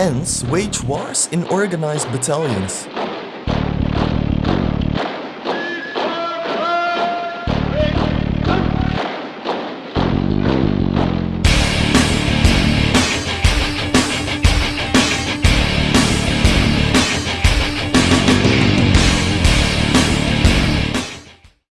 Ants wage wars in organized battalions.